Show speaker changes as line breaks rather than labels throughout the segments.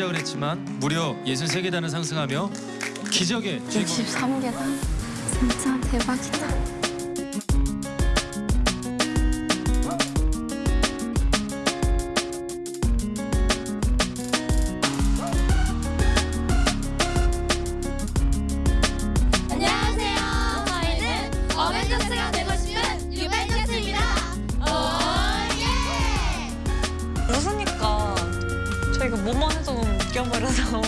시작을 했지만 무려 63계단을 상승하며 기적의 주인공
63계단 진짜 대박이다.
버려서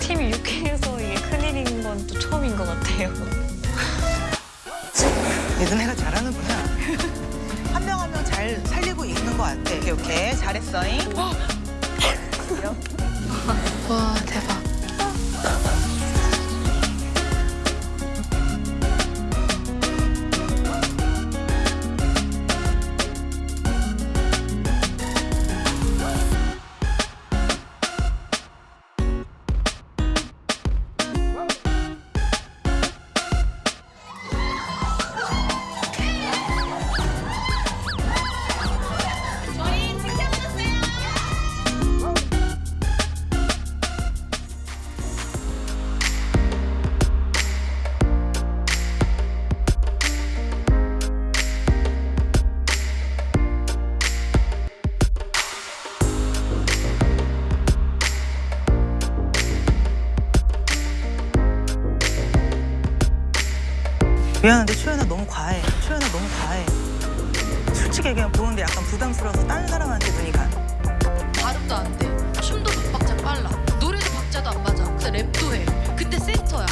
팀이 유쾌해서 이게 큰일인 건 또 처음인 것 같아요.
예전애가 잘하는구나. 한 명 한 명 잘 살리고 있는 것 같아. 오케이, 오케이. 잘했어잉.
와
미안한데 초연아 너무 과해. 초연아 너무 과해. 솔직히 그냥 보는데 약간 부담스러워서 다른 사람한테 눈이 가.
발음도 안 돼. 춤도 박자 빨라. 노래도 박자도 안 맞아. 근데 랩도 해. 근데 센터야.